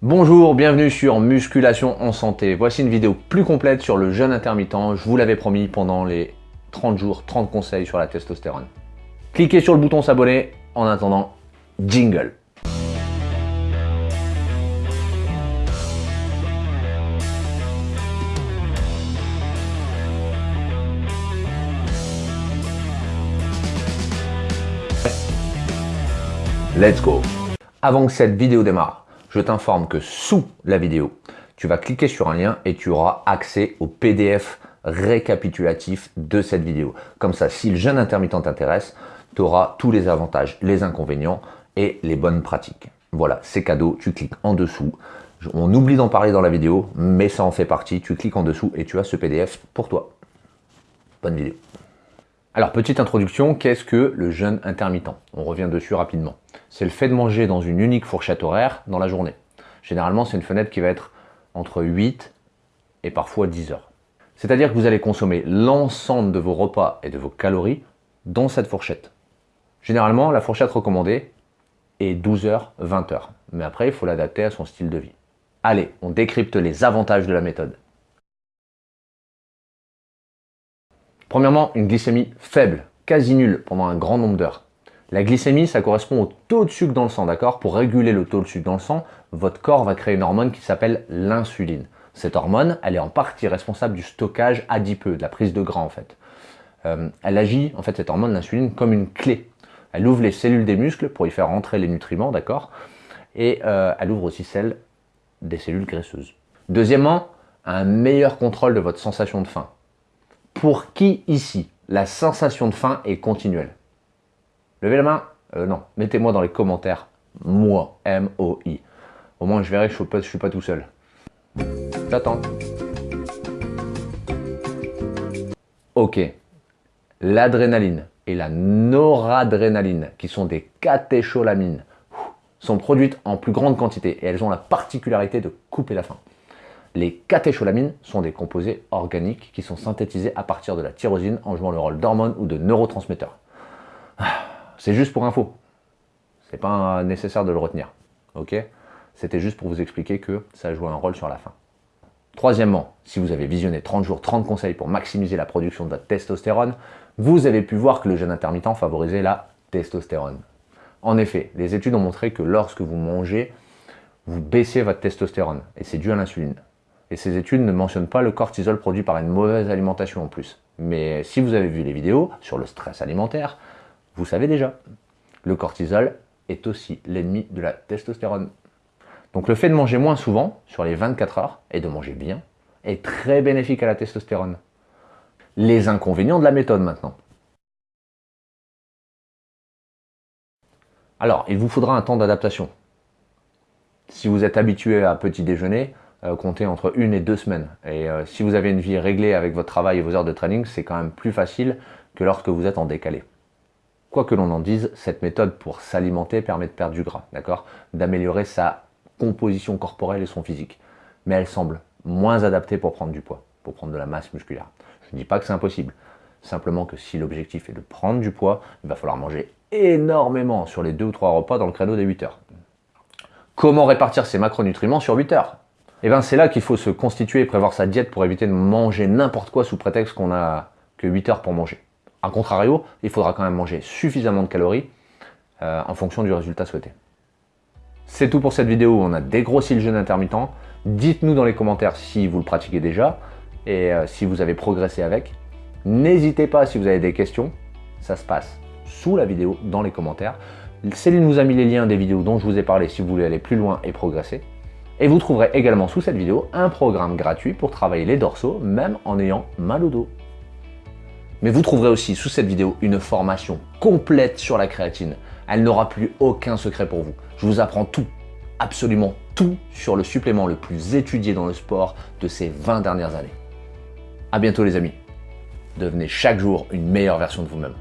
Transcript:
Bonjour, bienvenue sur Musculation en Santé. Voici une vidéo plus complète sur le jeûne intermittent. Je vous l'avais promis pendant les 30 jours, 30 conseils sur la testostérone. Cliquez sur le bouton s'abonner. En attendant, jingle. Let's go Avant que cette vidéo démarre, je t'informe que sous la vidéo, tu vas cliquer sur un lien et tu auras accès au PDF récapitulatif de cette vidéo. Comme ça, si le jeûne intermittent t'intéresse, tu auras tous les avantages, les inconvénients et les bonnes pratiques. Voilà, c'est cadeau, tu cliques en dessous. On oublie d'en parler dans la vidéo, mais ça en fait partie. Tu cliques en dessous et tu as ce PDF pour toi. Bonne vidéo. Alors, petite introduction, qu'est-ce que le jeûne intermittent? On revient dessus rapidement. C'est le fait de manger dans une unique fourchette horaire dans la journée. Généralement, c'est une fenêtre qui va être entre 8 et parfois 10 heures. C'est-à-dire que vous allez consommer l'ensemble de vos repas et de vos calories dans cette fourchette. Généralement, la fourchette recommandée est 12 heures, 20 heures. Mais après, il faut l'adapter à son style de vie. Allez, on décrypte les avantages de la méthode. Premièrement, une glycémie faible, quasi nulle pendant un grand nombre d'heures. La glycémie, ça correspond au taux de sucre dans le sang, d'accord? Pour réguler le taux de sucre dans le sang, votre corps va créer une hormone qui s'appelle l'insuline. Cette hormone, elle est en partie responsable du stockage adipeux, de la prise de gras en fait. Euh, elle agit, en fait, cette hormone, l'insuline, comme une clé. Elle ouvre les cellules des muscles pour y faire rentrer les nutriments, d'accord? Et euh, elle ouvre aussi celles des cellules graisseuses. Deuxièmement, un meilleur contrôle de votre sensation de faim. Pour qui ici, la sensation de faim est continuelle? Levez la main euh, Non, mettez-moi dans les commentaires. Moi, M-O-I. Au moins, je verrai que je ne suis, pas tout seul. J'attends. Ok. L'adrénaline et la noradrénaline, qui sont des catécholamines, sont produites en plus grande quantité et elles ont la particularité de couper la faim. Les catécholamines sont des composés organiques qui sont synthétisés à partir de la tyrosine en jouant le rôle d'hormone ou de neurotransmetteur. C'est juste pour info. C'est pas nécessaire de le retenir. Ok? C'était juste pour vous expliquer que ça joue un rôle sur la faim. Troisièmement, si vous avez visionné 30 jours, 30 conseils pour maximiser la production de votre testostérone, vous avez pu voir que le jeûne intermittent favorisait la testostérone. En effet, les études ont montré que lorsque vous mangez, vous baissez votre testostérone, et c'est dû à l'insuline. Et ces études ne mentionnent pas le cortisol produit par une mauvaise alimentation en plus. Mais si vous avez vu les vidéos sur le stress alimentaire, vous savez déjà, le cortisol est aussi l'ennemi de la testostérone. Donc le fait de manger moins souvent, sur les 24 heures, et de manger bien, est très bénéfique à la testostérone. Les inconvénients de la méthode maintenant. Alors, il vous faudra un temps d'adaptation. Si vous êtes habitué à petit déjeuner, euh, compter entre une et deux semaines. Et euh, si vous avez une vie réglée avec votre travail et vos heures de training, c'est quand même plus facile que lorsque vous êtes en décalé. Quoi que l'on en dise, cette méthode pour s'alimenter permet de perdre du gras, d'accord? D'améliorer sa composition corporelle et son physique. Mais elle semble moins adaptée pour prendre du poids, pour prendre de la masse musculaire. Je ne dis pas que c'est impossible, simplement que si l'objectif est de prendre du poids, il va falloir manger énormément sur les deux ou trois repas dans le créneau des 8 heures. Comment répartir ces macronutriments sur 8 heures? Eh bien c'est là qu'il faut se constituer et prévoir sa diète pour éviter de manger n'importe quoi sous prétexte qu'on a que 8 heures pour manger. A contrario, il faudra quand même manger suffisamment de calories euh, en fonction du résultat souhaité. C'est tout pour cette vidéo où on a dégrossi le jeûne intermittent. Dites-nous dans les commentaires si vous le pratiquez déjà et euh, si vous avez progressé avec. N'hésitez pas si vous avez des questions, ça se passe sous la vidéo dans les commentaires. Céline vous a mis les liens des vidéos dont je vous ai parlé si vous voulez aller plus loin et progresser. Et vous trouverez également sous cette vidéo un programme gratuit pour travailler les dorsaux, même en ayant mal au dos. Mais vous trouverez aussi sous cette vidéo une formation complète sur la créatine. Elle n'aura plus aucun secret pour vous. Je vous apprends tout, absolument tout sur le supplément le plus étudié dans le sport de ces 20 dernières années. A bientôt les amis. Devenez chaque jour une meilleure version de vous-même.